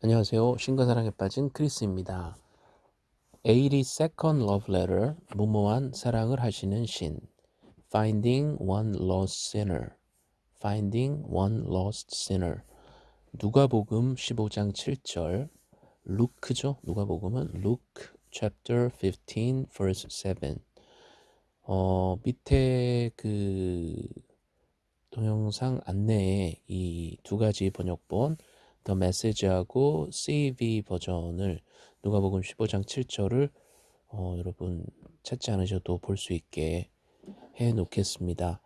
안녕하세요. 신과사랑에 빠진 크리스입니다. 82nd Love Letter, 무모한 사랑을 하시는 신. Finding one lost sinner. Finding one lost sinner. 누가복음 15장 7절. 루크죠. 누가복음은 Luke chapter 15 verse 7. 어, 밑에 그 동영상 안내에 이 두 가지 번역본 더 메시지하고 CEV 버전을 누가복음 15장 7절을 어, 여러분 찾지 않으셔도 볼 수 있게 해 놓겠습니다.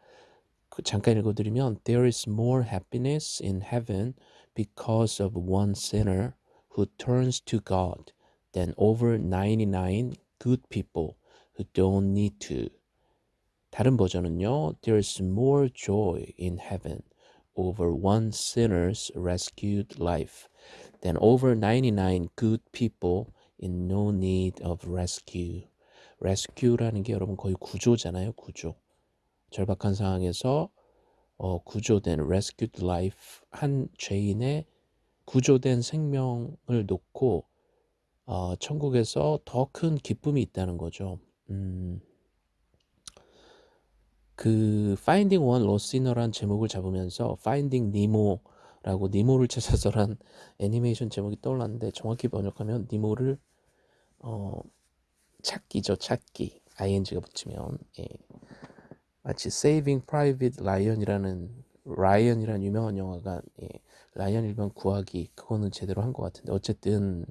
그 잠깐 읽어드리면 There is more happiness in heaven because of one sinner who turns to God than over 99 good people who don't need to. 다른 버전은요. There's more joy in heaven over one sinner's rescued life than over 99 good people in no need of rescue. rescue라는 게 여러분 거의 구조잖아요. 구조. 절박한 상황에서 어, 구조된 rescued life 한 죄인의 구조된 생명을 놓고 어, 천국에서 더 큰 기쁨이 있다는 거죠. 음, 그 Finding One Lost 제목을 잡으면서 Finding Nemo라고 니모를 찾아서란 애니메이션 제목이 떠올랐는데 정확히 번역하면 니모를 어, 찾기죠 찾기 ing가 붙이면 예. 마치 Saving Private Ryan이라는 라이언이라는 유명한 영화가 예, 라이언 일병 구하기 그거는 제대로 한 것 같은데 어쨌든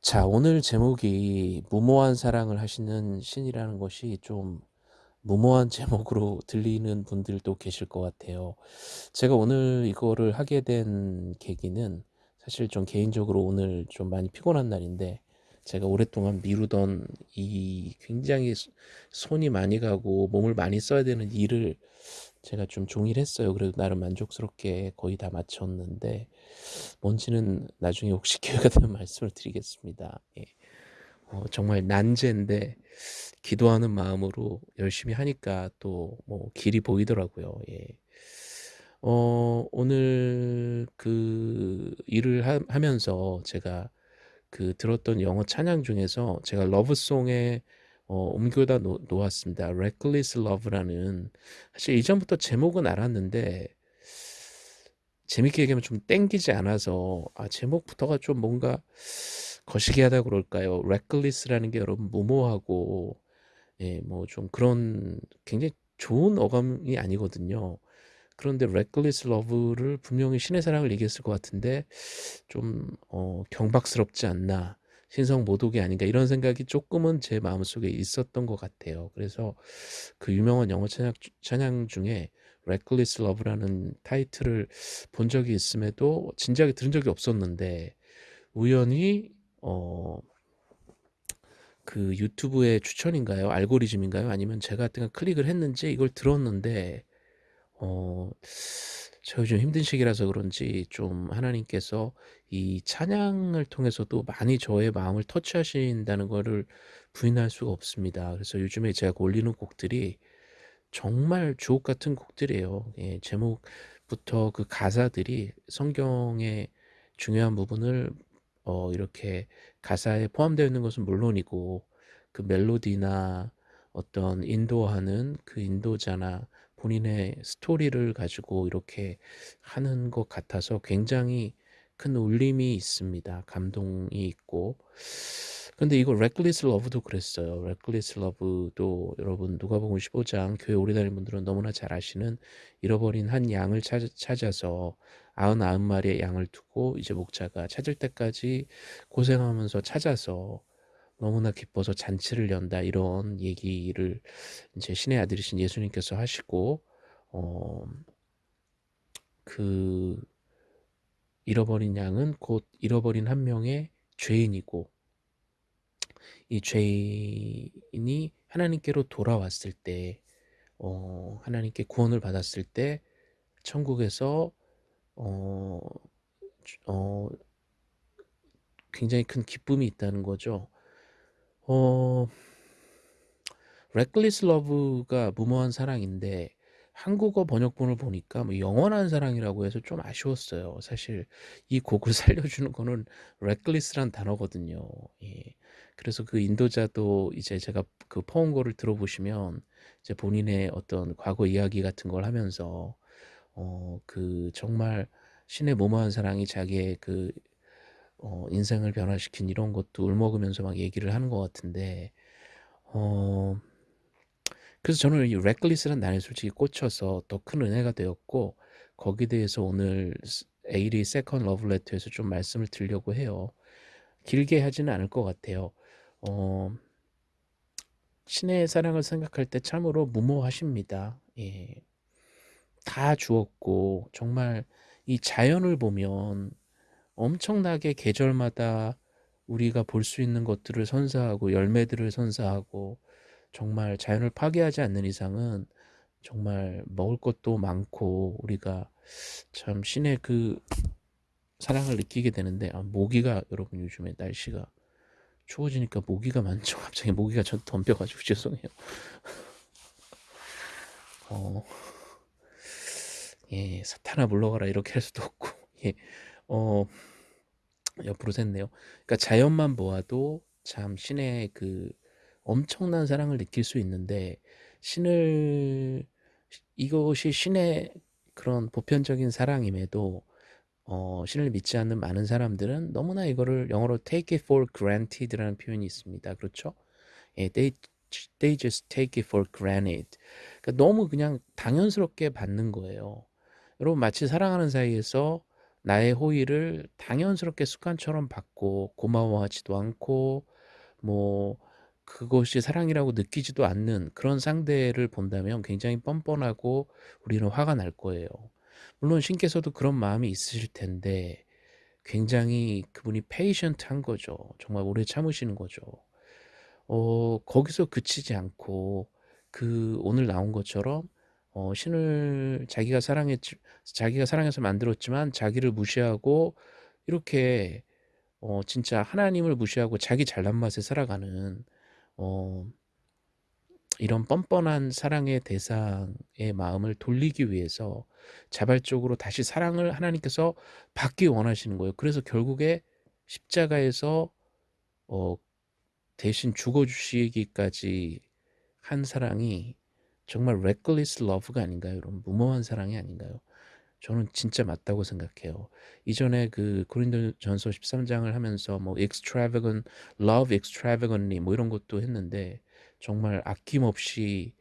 자 오늘 제목이 무모한 사랑을 하시는 신이라는 것이 좀 무모한 제목으로 들리는 분들도 계실 것 같아요. 제가 오늘 이거를 하게 된 계기는 사실 좀 개인적으로 오늘 좀 많이 피곤한 날인데 제가 오랫동안 미루던 이 굉장히 손이 많이 가고 몸을 많이 써야 되는 일을 제가 좀 종일 했어요. 그래도 나름 만족스럽게 거의 다 마쳤는데 뭔지는 나중에 혹시 기회가 되면 말씀을 드리겠습니다. 예. 어, 정말 난제인데 기도하는 마음으로 열심히 하니까 또 뭐 길이 보이더라고요. 예. 어, 오늘 그 일을 하, 하면서 제가 그 들었던 영어 찬양 중에서 제가 러브송에 어, 옮겨다 놓, 놓았습니다. Reckless Love라는 사실 이전부터 제목은 알았는데 재밌게 얘기하면 좀 땡기지 않아서 아 제목부터가 좀 뭔가 거시기하다 그럴까요? reckless라는 게 여러분 무모하고 예, 뭐 좀 그런 굉장히 좋은 어감이 아니거든요. 그런데 reckless love를 분명히 신의 사랑을 얘기했을 것 같은데 좀 어, 경박스럽지 않나 신성 모독이 아닌가 이런 생각이 조금은 제 마음속에 있었던 것 같아요. 그래서 그 유명한 영어 찬양, 찬양 중에 reckless love라는 타이틀을 본 적이 있음에도 진작에 들은 적이 없었는데 우연히 어, 그 유튜브의 추천인가요? 알고리즘인가요? 아니면 제가 어떤 클릭을 했는지 이걸 들었는데 어, 저 요즘 힘든 시기라서 그런지 좀 하나님께서 이 찬양을 통해서도 많이 저의 마음을 터치하신다는 것을 부인할 수가 없습니다. 그래서 요즘에 제가 올리는 곡들이 정말 주옥 같은 곡들이에요. 예, 제목부터 그 가사들이 성경의 중요한 부분을 어, 이렇게 가사에 포함되어 있는 것은 물론이고 그 멜로디나 어떤 인도하는 그 인도자나 본인의 스토리를 가지고 이렇게 하는 것 같아서 굉장히 큰 울림이 있습니다. 감동이 있고. 근데 이거 Reckless Love도 그랬어요. Reckless Love도 여러분 누가복음 15장 교회 오래 다니는 분들은 너무나 잘 아시는 잃어버린 한 양을 찾, 찾아 서 아흔 아흔 마리의 양을 두고 이제 목자가 찾을 때까지 고생하면서 찾아서 너무나 기뻐서 잔치를 연다 이런 얘기를 이제 신의 아들이신 예수님께서 하시고 어 그 잃어버린 양은 곧 잃어버린 한 명의 죄인이고 이 죄인이 하나님께로 돌아왔을 때 어, 하나님께 구원을 받았을 때 천국에서 어, 어, 굉장히 큰 기쁨이 있다는 거죠. 어, reckless love가 무모한 사랑인데 한국어 번역본을 보니까 뭐 영원한 사랑이라고 해서 좀 아쉬웠어요. 사실 이 곡을 살려주는 거는 reckless란 단어거든요. 예. 그래서 그 인도자도 이제 제가 그 포옹거를 들어보시면 이제 본인의 어떤 과거 이야기 같은 걸 하면서 어 그 정말 신의 무모한 사랑이 자기의 그 어 인생을 변화시킨 이런 것도 울먹이면서 막 얘기를 하는 것 같은데 어 그래서 저는 이 reckless란 단어에 솔직히 꽂혀서 더 큰 은혜가 되었고 거기에 대해서 오늘 에일이 second love letter에서 좀 말씀을 드리려고 해요. 길게 하지는 않을 것 같아요. 어 신의 사랑을 생각할 때 참으로 무모하십니다. 예. 다 주었고 정말 이 자연을 보면 엄청나게 계절마다 우리가 볼 수 있는 것들을 선사하고 열매들을 선사하고 정말 자연을 파괴하지 않는 이상은 정말 먹을 것도 많고 우리가 참 신의 그 사랑을 느끼게 되는데 아, 모기가 여러분 요즘에 날씨가 추워지니까 모기가 많죠. 갑자기 모기가 저 덤벼가지고 죄송해요. 어, 예, 사탄아 물러가라 이렇게 할 수도 없고, 예, 어, 옆으로 샜네요. 그러니까 자연만 보아도 참 신의 그 엄청난 사랑을 느낄 수 있는데 신을 이것이 신의 그런 보편적인 사랑임에도 어, 신을 믿지 않는 많은 사람들은 너무나 이거를 영어로 take it for granted라는 표현이 있습니다. 그렇죠? 예, they, they just take it for granted. 그러니까 너무 그냥 당연스럽게 받는 거예요. 여러분 마치 사랑하는 사이에서 나의 호의를 당연스럽게 습관처럼 받고 고마워하지도 않고 뭐 그것이 사랑이라고 느끼지도 않는 그런 상대를 본다면 굉장히 뻔뻔하고 우리는 화가 날 거예요. 물론 신께서도 그런 마음이 있으실 텐데 굉장히 그분이 페이션트한 거죠. 정말 오래 참으시는 거죠. 어, 거기서 그치지 않고 그 오늘 나온 것처럼 어, 신을 자기가 사랑했 자기가 사랑해서 만들었지만 자기를 무시하고 이렇게 어, 진짜 하나님을 무시하고 자기 잘난 맛에 살아가는 어, 이런 뻔뻔한 사랑의 대상의 마음을 돌리기 위해서 자발적으로 다시 사랑을 하나님께서 받기 원하시는 거예요. 그래서 결국에 십자가에서 어, 대신 죽어주시기까지 한 사랑이 정말 reckless love가 아닌가요? 여러분 무모한 사랑이 아닌가요? 저는 진짜 맞다고 생각해요. 이전에 그 고린도전서 13장을 하면서 뭐 extravagant, love extravagantly 뭐 이런 것도 했는데 정말 아낌없이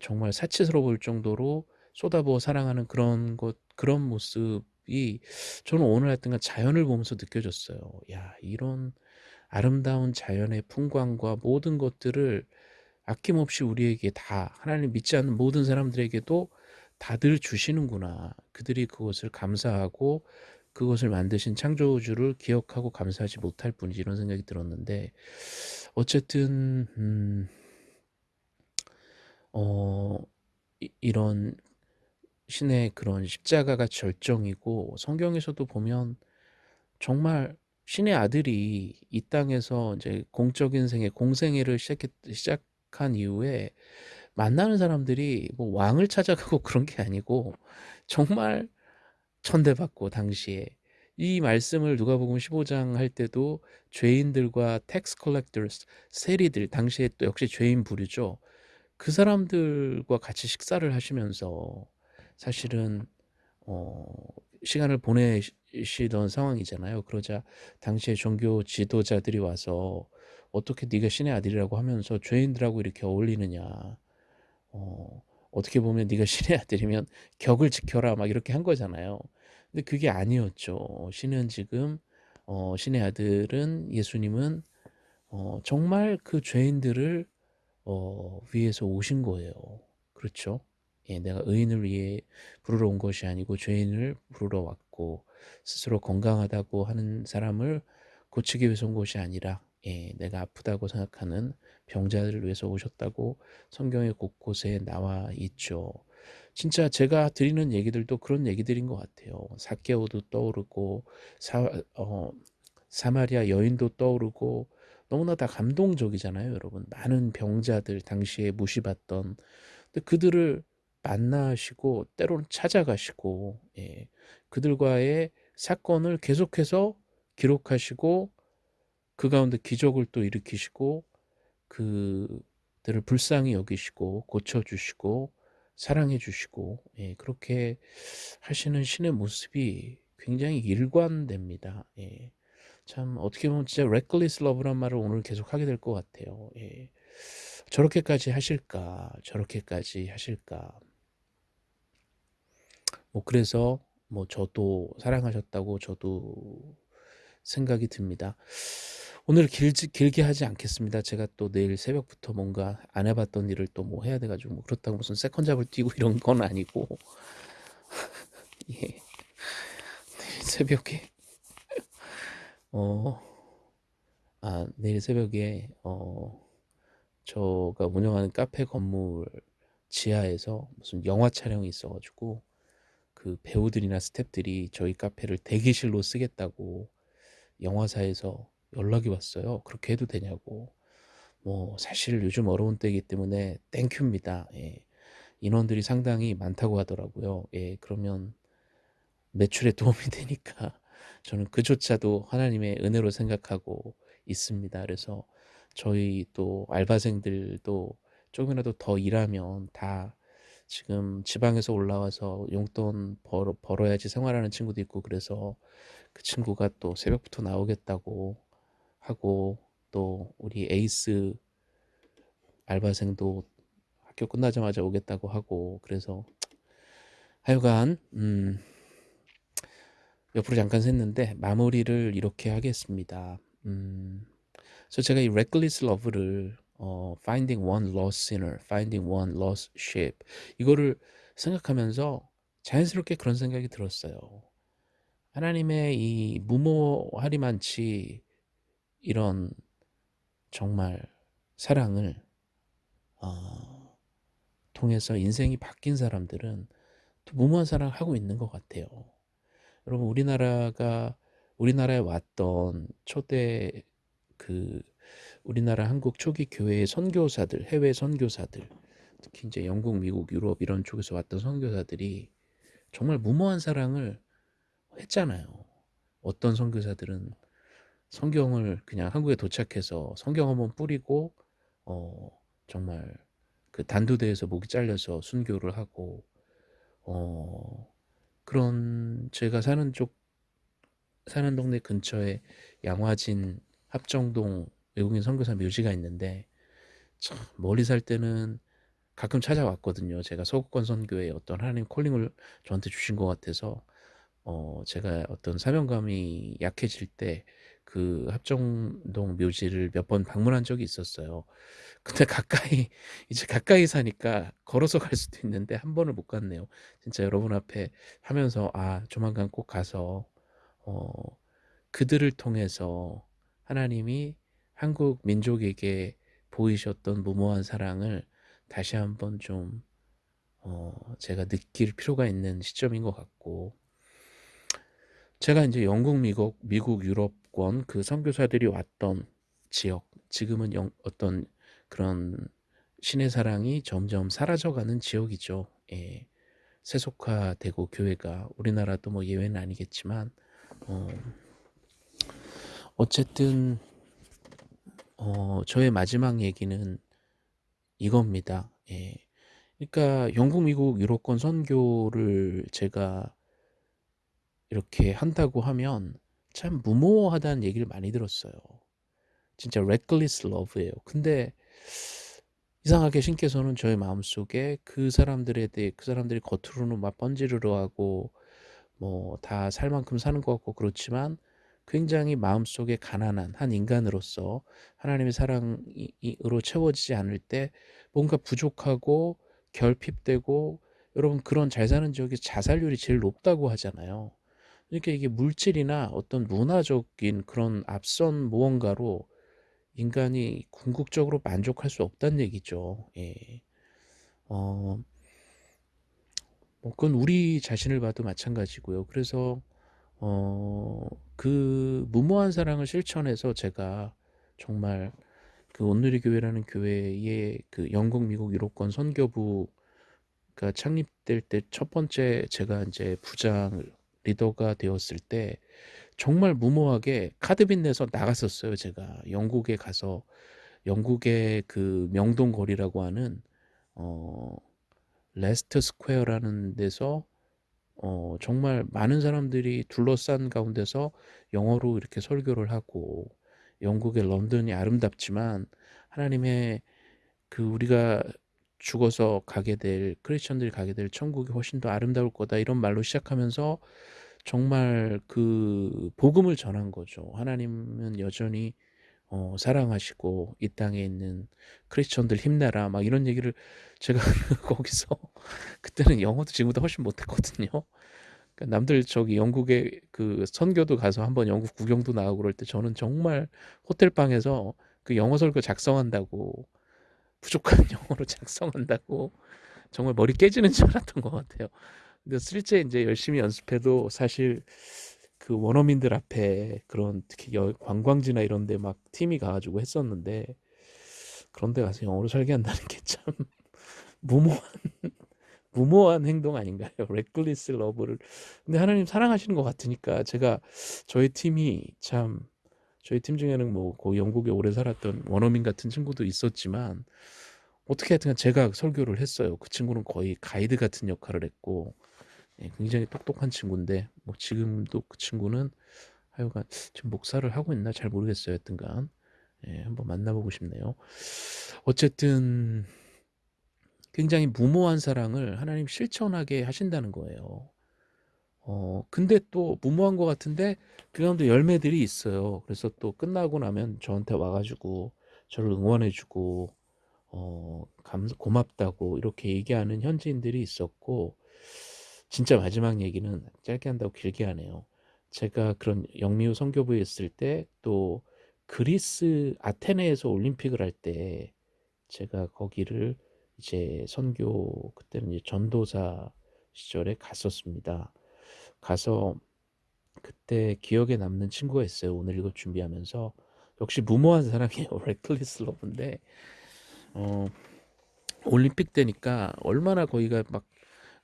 정말 사치스러울 정도로 쏟아부어 사랑하는 그런 것 그런 모습이 저는 오늘 하여튼간 자연을 보면서 느껴졌어요. 야 이런 아름다운 자연의 풍광과 모든 것들을 아낌없이 우리에게 다 하나님 믿지 않는 모든 사람들에게도 다들 주시는구나. 그들이 그것을 감사하고 그것을 만드신 창조주를 기억하고 감사하지 못할 뿐이지 이런 생각이 들었는데 어쨌든 음, 어, 이, 런 신의 그런 십자가가 절정이고 성경에서도 보면 정말 신의 아들이 이 땅에서 이제 공적인 생애 공생애를 시작했, 시작한 이후에 만나는 사람들이 뭐 왕을 찾아가고 그런 게 아니고 정말 천대받고 당시에 이 말씀을 누가복음 15장 할 때도 죄인들과 tax collectors 세리들 당시에 또 역시 죄인 부류죠. 그 사람들과 같이 식사를 하시면서 사실은 어 시간을 보내시던 상황이잖아요. 그러자 당시에 종교 지도자들이 와서 어떻게 네가 신의 아들이라고 하면서 죄인들하고 이렇게 어울리느냐. 어, 어떻게 보면 네가 신의 아들이면 격을 지켜라 막 이렇게 한 거잖아요. 근데 그게 아니었죠. 신은 지금 어, 신의 아들은 예수님은 어, 정말 그 죄인들을 어, 위해서 오신 거예요. 그렇죠? 예, 내가 의인을 위해 부르러 온 것이 아니고 죄인을 부르러 왔고 스스로 건강하다고 하는 사람을 고치기 위해서 온 것이 아니라 예, 내가 아프다고 생각하는 병자들을 위해서 오셨다고 성경의 곳곳에 나와 있죠. 진짜 제가 드리는 얘기들도 그런 얘기들인 것 같아요. 사케오도 떠오르고 사, 어, 사마리아 여인도 떠오르고 너무나 다 감동적이잖아요, 여러분. 많은 병자들 당시에 무시받던 근데 그들을 만나시고 때로는 찾아가시고 예, 그들과의 사건을 계속해서 기록하시고 그 가운데 기적을 또 일으키시고 그들을 불쌍히 여기시고 고쳐주시고 사랑해주시고 예, 그렇게 하시는 신의 모습이 굉장히 일관됩니다. 예. 참 어떻게 보면 진짜 reckless love란 말을 오늘 계속 하게 될 것 같아요. 예. 저렇게까지 하실까 저렇게까지 하실까 뭐 그래서 뭐 저도 사랑하셨다고 저도 생각이 듭니다. 오늘 길지, 길게 하지 않겠습니다. 제가 또 내일 새벽부터 뭔가 안 해봤던 일을 또 뭐 해야 돼가지고 뭐 그렇다고 무슨 second job을 뛰고 이런 건 아니고 예. 새벽에 어, 아 내일 새벽에 어 저가 운영하는 카페 건물 지하에서 무슨 영화 촬영이 있어가지고 그 배우들이나 스탭들이 저희 카페를 대기실로 쓰겠다고 영화사에서 연락이 왔어요. 그렇게 해도 되냐고. 뭐 사실 요즘 어려운 때이기 때문에 thank you입니다. 예. 인원들이 상당히 많다고 하더라고요. 예, 그러면 매출에 도움이 되니까 저는 그조차도 하나님의 은혜로 생각하고 있습니다. 그래서 저희 또 알바생들도 조금이라도 더 일하면 다 지금 지방에서 올라와서 용돈 벌어, 벌어야지 생활하는 친구도 있고 그래서 그 친구가 또 새벽부터 나오겠다고 하고 또 우리 에이스 알바생도 학교 끝나자마자 오겠다고 하고 그래서 하여간 음 옆으로 잠깐 샜는데 마무리를 이렇게 하겠습니다. 음 그래서 제가 이 reckless love를 어, finding one lost sinner, finding one lost sheep 이거를 생각하면서 자연스럽게 그런 생각이 들었어요. 하나님의 이 무모하리만치 이런 정말 사랑을 어, 통해서 인생이 바뀐 사람들은 또 무모한 사랑을 하고 있는 것 같아요. 여러분 우리나라가 우리나라에 왔던 초대 그 우리나라 한국 초기 교회의 선교사들 해외 선교사들 특히 이제 영국 미국 유럽 이런 쪽에서 왔던 선교사들이 정말 무모한 사랑을 했잖아요. 어떤 선교사들은 성경을 그냥 한국에 도착해서 성경 한번 뿌리고 어 정말 그 단두대에서 목이 잘려서 순교를 하고 어 그런 제가 사는 쪽 사는 동네 근처에 양화진 합정동 외국인 선교사 묘지가 있는데 참 멀리 살 때는 가끔 찾아왔거든요. 제가 서구권 선교에 어떤 하나님 콜링을 저한테 주신 것 같아서 어 제가 어떤 사명감이 약해질 때 그 합정동 묘지를 몇 번 방문한 적이 있었어요. 근데 가까이 이제 가까이 사니까 걸어서 갈 수도 있는데 한 번을 못 갔네요. 진짜 여러분 앞에 하면서 아 조만간 꼭 가서 어 그들을 통해서 하나님이 한국 민족에게 보이셨던 무모한 사랑을 다시 한번 좀 어, 제가 느낄 필요가 있는 시점인 것 같고 제가 이제 영국, 미국, 미국, 유럽 권 그 선교사들이 왔던 지역 지금은 영, 어떤 그런 신의 사랑이 점점 사라져가는 지역이죠. 예. 세속화되고 교회가 우리나라도 뭐 예외는 아니겠지만 어, 어쨌든 어, 저의 마지막 얘기는 이겁니다. 예. 그러니까 영국, 미국, 유럽권 선교를 제가 이렇게 한다고 하면 참 무모하다는 얘기를 많이 들었어요. 진짜 reckless love예요. 근데 이상하게 신께서는 저의 마음속에 그 사람들에 대해 그 사람들이 겉으로는 막 번지르르 하고 뭐 다 살 만큼 사는 것 같고 그렇지만 굉장히 마음속에 가난한 한 인간으로서 하나님의 사랑으로 채워지지 않을 때 뭔가 부족하고 결핍되고 여러분 그런 잘 사는 지역이 자살률이 제일 높다고 하잖아요. 그러니까 이게 물질이나 어떤 문화적인 그런 앞선 무언가로 인간이 궁극적으로 만족할 수 없다는 얘기죠. 예. 어, 뭐 그건 우리 자신을 봐도 마찬가지고요. 그래서 어, 그 무모한 사랑을 실천해서 제가 정말 그 온누리 교회라는 교회의 그 영국, 미국, 유럽권 선교부 그러니까 창립될 때 첫 번째 제가 인제 부장 리더가 되었을 때 정말 무모하게 카드빚 내서 나갔었어요 제가. 영국에 가서 영국의 그 명동 거리라고 하는 어 레스터 스퀘어라는 데서 어 정말 많은 사람들이 둘러싼 가운데서 영어로 이렇게 설교를 하고 영국의 런던이 아름답지만 하나님의 그 우리가 죽어서 가게 될 크리스천들이 가게 될 천국이 훨씬 더 아름다울 거다 이런 말로 시작하면서 정말 그 복음을 전한 거죠. 하나님은 여전히 어 사랑하시고 이 땅에 있는 크리스천들 힘내라 막 이런 얘기를 제가 거기서 그때는 영어도 지금보다 훨씬 못했거든요. 그러니까 남들 저기 영국에 그 선교도 가서 한번 영국 구경도 나가고 그럴 때 저는 정말 호텔 방에서 그 영어 설교 작성한다고 부족한 영어로 작성한다고 정말 머리 깨지는 줄 알았던 것 같아요. 근데 실제 인제 열심히 연습해도 사실 그 원어민들 앞에 그런 특히 여 관광지나 이런 데 막 팀이 가 가지고 했었는데 그런 데 가서 영어로 설교한다는 게 참 무모한 무모한 행동 아닌가요? reckless love를 근데 하나님 사랑하시는 것 같으니까 제가 저희 팀이 참 저희 팀 중에는 뭐 거기 영국에 오래 살았던 원어민 같은 친구도 있었지만 어떻게 하여튼 제가 설교를 했어요. 그 친구는 거의 가이드 같은 역할을 했고 예 굉장히 똑똑한 친구인데 뭐 지금도 그 친구는 하여간 지금 목사를 하고 있나 잘 모르겠어요 하여튼간. 예 한번 만나 보고 싶네요. 어쨌든 굉장히 무모한 사랑을 하나님 실천하게 하신다는 거예요. 어 근데 또 무모한 것 같은데 그 가운데 열매들이 있어요. 그래서 또 끝나고 나면 저한테 와 가지고 저를 응원해 주고 어 감사 고맙다고 이렇게 얘기하는 현지인들이 있었고 진짜 마지막 얘기는 짧게 한다고 길게 하네요. 제가 그런 영미후 선교부에 있을 때 또 그리스 아테네에서 올림픽을 할 때 제가 거기를 이제 선교 그때는 이제 전도사 시절에 갔었습니다. 가서 그때 기억에 남는 친구가 있어요. 오늘 이거 준비하면서 역시 무모한 사랑이에요. reckless love인데 어 올림픽 때니까 얼마나 거기가 막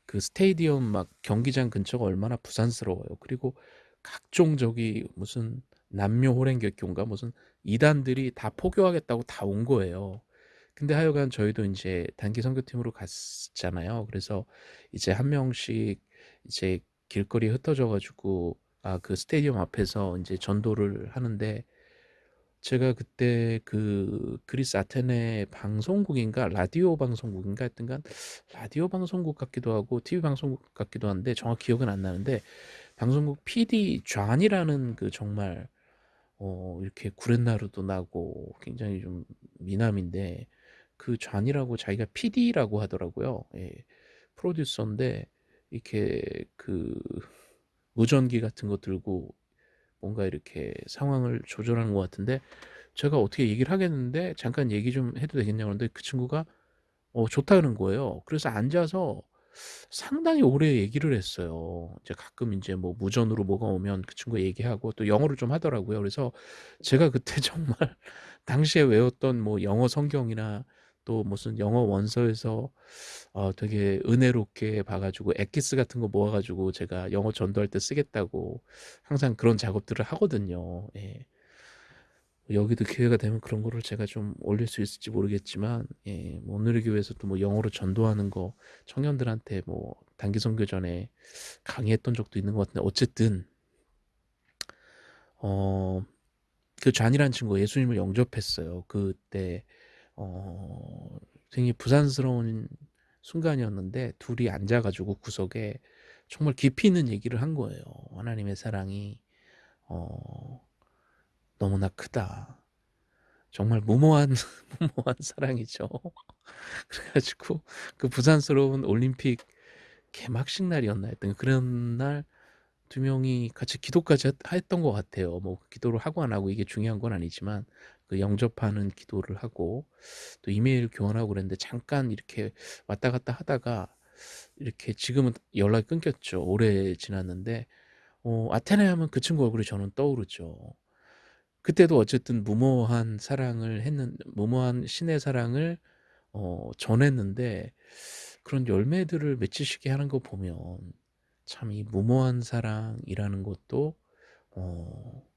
그 스테디움 막 경기장 근처가 얼마나 부산스러워요. 그리고 각종 저기 무슨 남녀 호랭객교인가 무슨 이단들이 다 포교하겠다고 다 온 거예요. 근데 하여간 저희도 인제 단기 선교팀으로 갔잖아요. 그래서 이제 한 명씩 이제 길거리에 흩어져 가지고 아 그 스테디움 앞에서 인제 전도를 하는데 제가 그때 그 그리스 아테네 방송국인가 라디오 방송국인가 하여튼간 라디오 방송국 같기도 하고 TV 방송국 같기도 한데 정확히 기억은 안 나는데 방송국 PD 존이라는 그 정말 어 이렇게 구렛나루도 나고 굉장히 좀 미남인데 그 존이라고 자기가 PD라고 하더라고요. 예. 프로듀서인데 이렇게 그 무전기 같은 거 들고 뭔가 이렇게 상황을 조절하는 것 같은데 제가 어떻게 얘기를 하겠는데 "잠깐 얘기 좀 해도 되겠냐."고 그러는데 그 친구가 어 좋다는 거예요. 그래서 앉아서 상당히 오래 얘기를 했어요. 이제 가끔 인제 뭐 무전으로 뭐가 오면 그 친구가 얘기하고 또 영어를 좀 하더라고요. 그래서 제가 그때 정말 당시에 외웠던 뭐 영어 성경이나 또 무슨 영어 원서에서 어 되게 은혜롭게 봐 가지고 엑기스 같은 거 모아 가지고 제가 영어 전도할 때 쓰겠다고 항상 그런 작업들을 하거든요. 예. 여기도 기회가 되면 그런 거를 제가 좀 올릴 수 있을지 모르겠지만 예 뭐 오늘의 교회에서도 뭐 영어로 전도하는 거 청년들한테 뭐 단기 선교 전에 강의했던 적도 있는 것 같은데 어쨌든 어 그 존이라는 친구가 예수님을 영접했어요. 그때 어 굉장히 부산스러운 순간이었는데 둘이 앉아 가지고 구석에 정말 깊이 있는 얘기를 한 거예요. 하나님의 사랑이 어 너무나 크다. 정말 무모한 무모한 사랑이죠. 그래 가지고 그 부산스러운 올림픽 개막식 날이었나 하여튼 그런 날 두 명이 같이 기도까지 했 했던 것 같아요. 뭐 기도를 하고 안 하고 이게 중요한 건 아니지만 그 영접하는 기도를 하고 또 이메일 교환하고 그랬는데 잠깐 이렇게 왔다 갔다 하다가 이렇게 지금은 연락이 끊겼죠. 오래 지났는데 어 아테네 하면 그 친구 얼굴이 저는 떠오르죠. 그때도 어쨌든 무모한 사랑을 했는 무모한 신의 사랑을 어 전했는데 그런 열매들을 맺히시게 하는 거 보면 참 이 무모한 사랑이라는 것도 어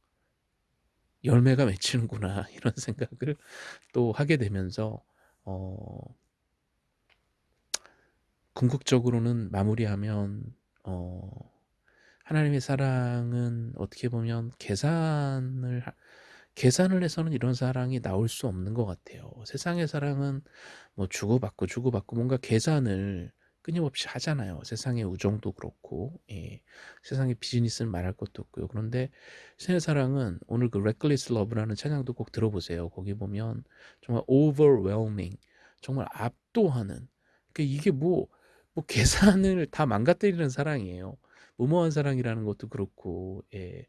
열매가 맺히는구나 이런 생각을 또 하게 되면서 어 궁극적으로는 마무리하면 어 하나님의 사랑은 어떻게 보면 계산을 하 계산을 해서는 이런 사랑이 나올 수 없는 것 같아요. 세상의 사랑은 뭐 주고받고 주고받고 뭔가 계산을 끊임없이 하잖아요. 세상의 우정도 그렇고 예. 세상의 비즈니스는 말할 것도 없고요. 그런데 신의 사랑은 오늘 그 Reckless Love라는 찬양도 꼭 들어보세요. 거기 보면 정말 overwhelming 정말 압도하는 그 이게 뭐, 뭐 계산을 다 망가뜨리는 사랑이에요. 무모한 사랑이라는 것도 그렇고 예.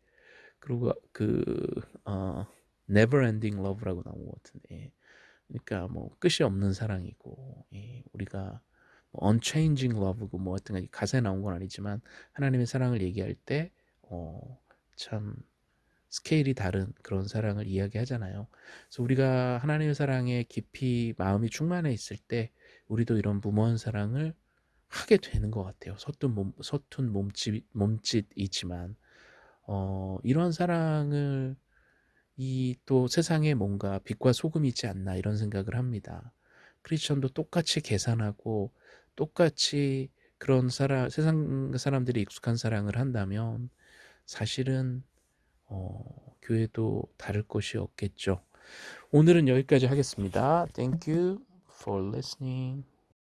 그리고 그 어, never ending love라고 나온 것 같은데 예. 그러니까 뭐 끝이 없는 사랑이고 예. 우리가 뭐 unchanging love고 뭐 하여튼 가사에 나온 건 아니지만 하나님의 사랑을 얘기할 때참 어, 스케일이 다른 그런 사랑을 이야기하잖아요. 그래서 우리가 하나님의 사랑에 깊이 마음이 충만해 있을 때 우리도 이런 무모한 사랑을 하게 되는 것 같아요. 서툰 몸, 서툰 몸짓, 몸짓이지만 어, 이런 사랑을 이 또 세상에 뭔가 빛과 소금이지 않나 이런 생각을 합니다. 크리스천도 똑같이 계산하고 똑같이 그런 사람 세상 사람들이 익숙한 사랑을 한다면 사실은 어, 교회도 다를 것이 없겠죠. 오늘은 여기까지 하겠습니다. Thank you for listening.